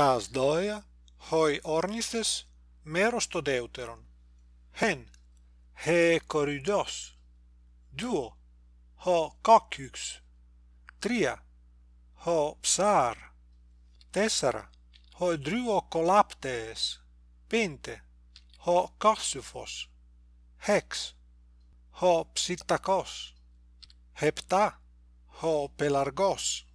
τας δόια χοί όρνηθες μέρος το δεύτερον Χεν, χε κορυδός. Δύο, χο cociux τρία χο ψαρ τέσσερα δρύο κολάπτεις, πέντε χο κόσυφος Χέξ, χο ψητακός επτά χο πελαργός.